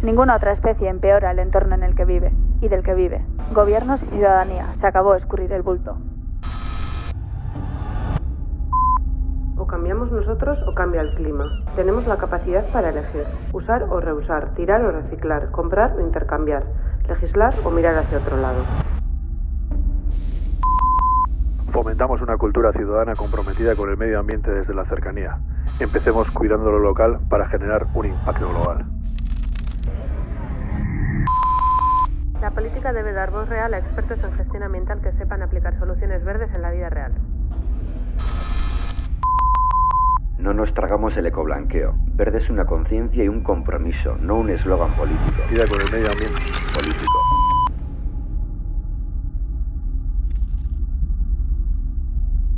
Ninguna otra especie empeora el entorno en el que vive y del que vive. Gobiernos y ciudadanía. Se acabó escurrir el bulto. O cambiamos nosotros o cambia el clima. Tenemos la capacidad para elegir. Usar o reusar, tirar o reciclar, comprar o intercambiar, legislar o mirar hacia otro lado. Fomentamos una cultura ciudadana comprometida con el medio ambiente desde la cercanía. Empecemos cuidando lo local para generar un impacto global. La política debe dar voz real a expertos en gestión ambiental que sepan aplicar soluciones verdes en la vida real. No nos tragamos el ecoblanqueo. Verde es una conciencia y un compromiso, no un eslogan político. Cuida con el medio ambiente. Político.